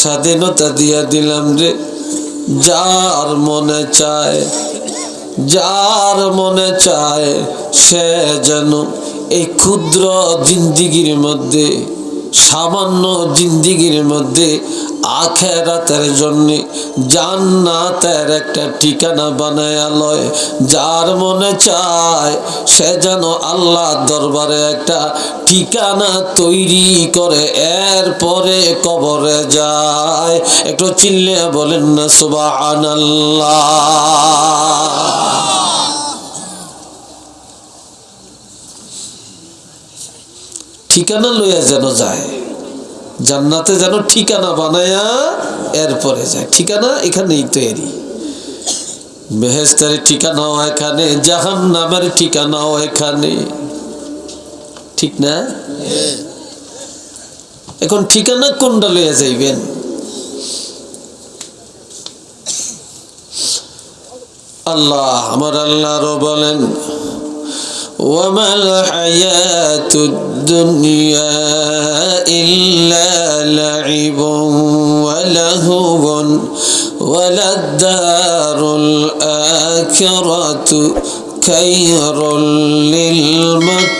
স্বাধীনতা দিয়া দিলাম রে। যার মনে চায়, যার মনে চায় সে যেন এই ক্ষুদ্র জিন্দিগির মধ্যে, সামান্য জিন্দিগির মধ্যে আখেরাতের জন্য জান্নাতের একটা ঠিকানা বানায় লয়। যার মনে চায় সে যেন আল্লাহ দরবারে একটা ঠিকানা তৈরি করে। এরপরে কবরে যায়। একটু চিল্লে বলেন না সুবাহ ঠিকানা লইয়া যেন যায়। জান্নাতে যেন ঠিকানা বানায়া এরপরে যায়। ঠিকানা এখানেই তৈরি। বেহেস্তের ঠিকানাও এখানে জাহান নামের ঠিকানাও এখানে ঠিক না? এখন ঠিকানা কোনটা লইয়া যাইবেন? আল্লাহ, আমার আল্লাহরও বলেন وما الحياة الدنيا إلا لعب ولهو وللدار الآخرة خير للمتقين.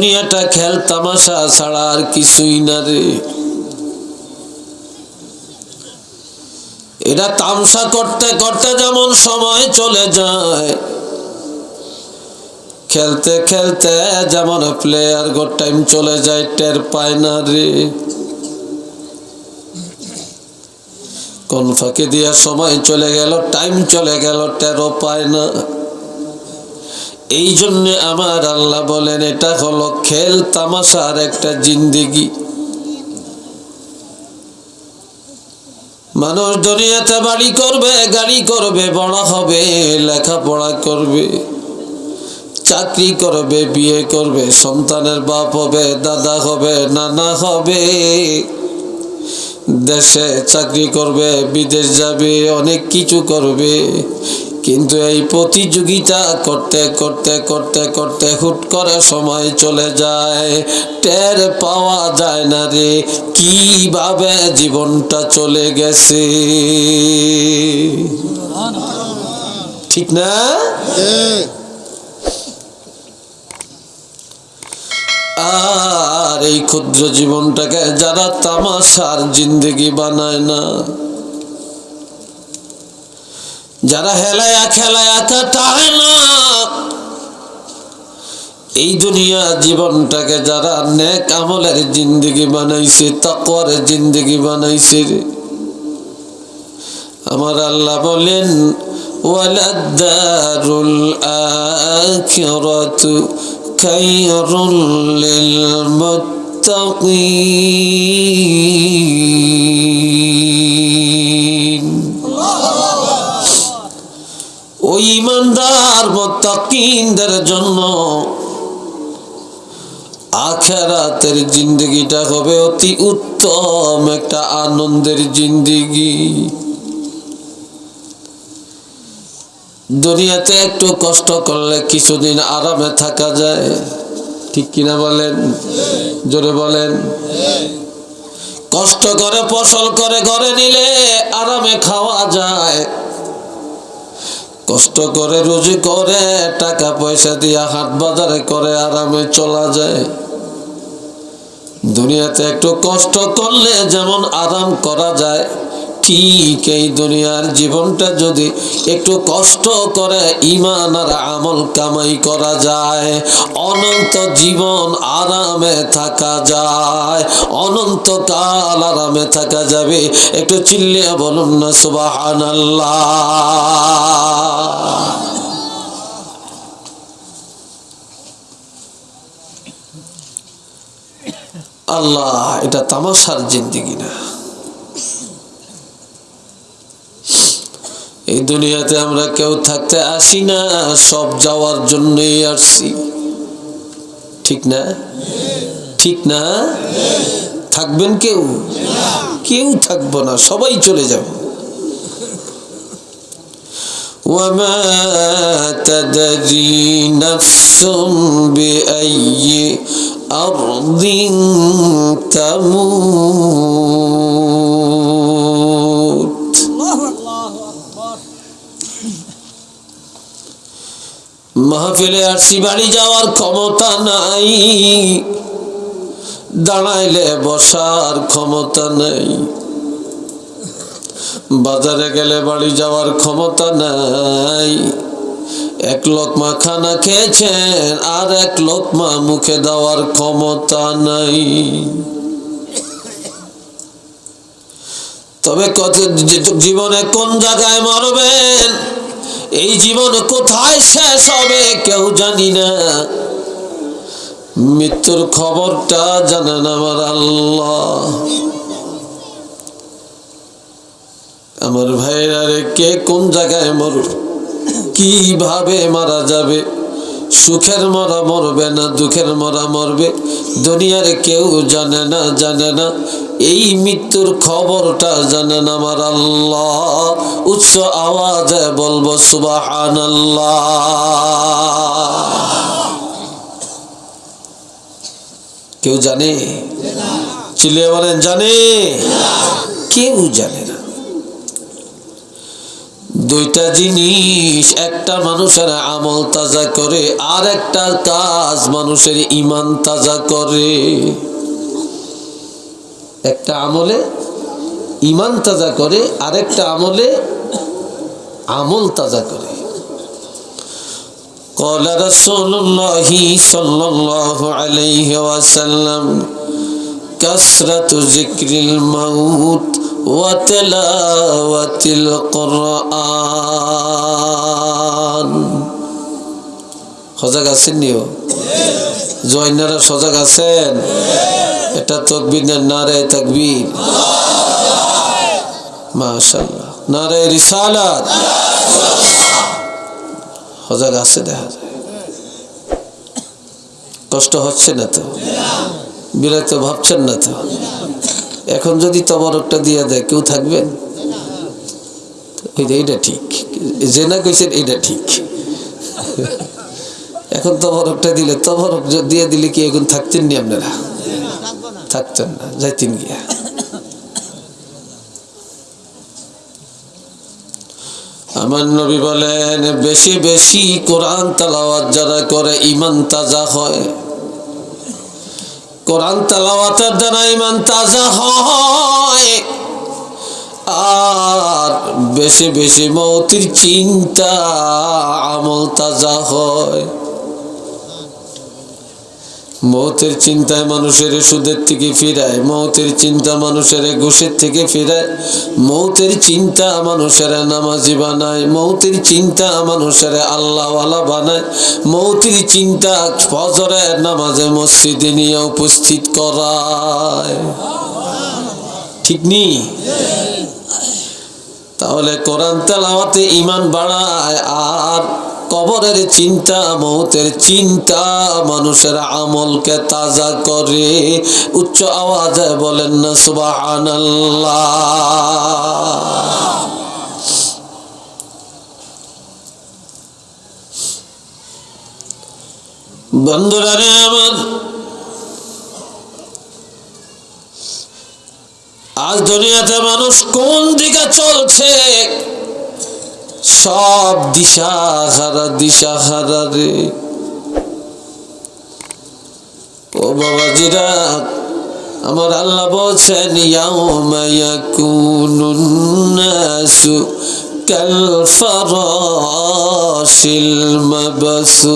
দুনিয়াটা খেল তামাশা ছাড়া আর কিছুই না রে। এটা তামসা করতে করতে যেমন সময় চলে যায়, খেলতে খেলতে যেমন প্লেয়ার গো টাইম চলে যায়, টের পায় না রে। কোন ফাঁকে দিয়া সময় চলে গেল টাইম চলে গেল, টেরও পায় না। এই জন্য আমার আল্লাহ বলেন, এটা হলো খেল তামাশার একটা জিন্দিগি। মানুষ দুনিয়াতে বাড়ি করবে, গাড়ি করবে বড় হবে, লেখাপড়া করবে, চাকরি করবে, বিয়ে করবে, সন্তানের বাপ হবে, দাদা হবে, নানা হবে। দেশে চাকরি করবে, বিদেশ যাবে, অনেক কিছু করবে। কিন্তু এই প্রতিযোগিতা করতে করতে করতে করতে হুট করে সময় চলে যায়। টের পাওয়া যায় না রে, কীভাবে জীবনটা চলে গেছে? ঠিক না? আর এই ক্ষুদ্র জীবনটাকে যারা তামাশার জিন্দগি বানায় না যারা হেলায়া খেলায়া কাটায় না। এই দুনিয়া জীবনটাকে যারা নেক আমলের জিন্দগি বানাইছে, তাকওয়ার জিন্দগি বানাইছে আমার আল্লাহ বলেন ওয়ালাদারুল আখিরাতু খায়রুল লিল মুত্তাকিন। মোত্তাকিনদের জন্য আখেরাতের জিন্দগিটা হবে অতি উত্তম একটা আনন্দের জিন্দগি। দুনিয়াতে একটু কষ্ট করলে কিছুদিন আরামে থাকা যায়। ঠিক কিনা বলেন? জোরে বলেন? কষ্ট করে ফসল করে ঘরে নিলে আরামে খাওয়া যায়। কষ্ট করে, রুজি করে, টাকা পয়সা দিয়ে হাট বাজারে করে, আরামে চলা যায়। দুনিয়াতে একটু কষ্ট করলে যেমন আরাম করা যায় ঠিক এই দুনিয়ার জীবনটা যদি একটু কষ্ট করে ইমান আর আমল কামাই করা যায়, অনন্ত জীবন আরামে থাকা যায়, অনন্ত অনন্তকাল আরামে থাকা যাবে। একটু চিল্লিয়া বলুন না সুবাহান আল্লাহ, এটা তামাশার জিন্দিগি না। এই দুনিয়াতে আমরা কেউ থাকতে আসি না সব যাওয়ার জন্যই আসছি ঠিক না ঠিক না থাকবেন কেউ কেউ থাকবো না সবাই চলে যাব وما تدري نفس بأي أرض تموت মাহফিলে আসছি বাড়ি যাওয়ার ক্ষমতা নাই। দাঁড়াইলে বসার ক্ষমতা নেই। বাজারে গেলে বাড়ি যাওয়ার ক্ষমতা নাই। এক লোকমা খানা খেয়েছেন আর এক লোকমা মুখে দেওয়ার ক্ষমতা নাই। তবে কত জীবনে কোন জায়গায় মরবেন? এই জীবন কোথায় শেষ হবে কেউ জানি না। মৃত্যুর খবরটা জানেন আমার আল্লাহ। আমার ভাইরা কে কোন জায়গায় মরু কীভাবে মারা যাবে? সুখের মরা মরবে না, দুঃখের মরা মরবে। দুনিয়ার কেউ জানে না জানে না। এই মৃত্যুর খবরটা জানেন আমার আল্লাহ। উচ্চ আওয়াজে বলব সুবাহান কেউ জানে? চিলিয়ে বলেন, জানে। কেউ জানে না। দুইটা জিনিস একটা মানুষের আমল তাজা করে আর একটা কাজ মানুষের ইমান তাজা করে একটা আমলে ইমান তাজা করে আরেকটা আমলে আমল তাজা করে قال رسول الله صلى الله عليه وسلم كثرة ذكر الموت وتلاوة القرآن সজাগ আছেন নিও জয়নারা সজাগ আছেন এটা তকবির না নারে তকবির মাশাল্লাহ নারে রিসালাত সজাগ আছে দেখা যায় কষ্ট হচ্ছে না তো বিরক্ত ভাবছেন না তো এখন যদি তবরকটা দিয়ে দেয়, কেউ থাকবেন এইটা ঠিক। যে না কইছেন এটা ঠিক। এখন তবরকটা দিলে, তবরক দিয়ে দিলে কি এখন থাকতেন নি আপনারা? থাকতেন না, যাইতেন গিয়া। আমার নবী বলেন, বেশি বেশি কোরআন তালাওয়াত যারা করে ইমান তাজা হয়। কোরআন তালাওয়াতের দ্বারা ইমান তাজা হয়। আর বেশি বেশি মৌতির চিন্তা আমল তাজা হয়। মৌতের চিন্তায় মানুষের সুদের থেকে ফিরায়, মৌতের চিন্তা মানুষের ঘুষের থেকে ফিরায়। মৌতের চিন্তা মানুষের নামাজি বানায়, মৌতের চিন্তা মানুষের আল্লাহওয়ালা বানায়। মৌতের চিন্তা ফজরের নামাজে মসজিদে নিয়ে উপস্থিত করায়। ঠিক নি? তাহলে কোরআন তেলাওয়াতে ইমান বাড়ায়, আর কবরের চিন্তা, মৌতের চিন্তা, মানুষের আমলকে তাজা করে উচ্চ আওয়াজে বলেন না রে আমার, আজ দুনিয়াতে মানুষ কোন দিকে চলছে? সব দিশা হারা দিশা হারা রে। ও বাবাজিরা, আমার আল্লাহ বলছেন, ইয়াউমা ইয়াকুনুন নাসু কাল ফারাশিল মাবসুস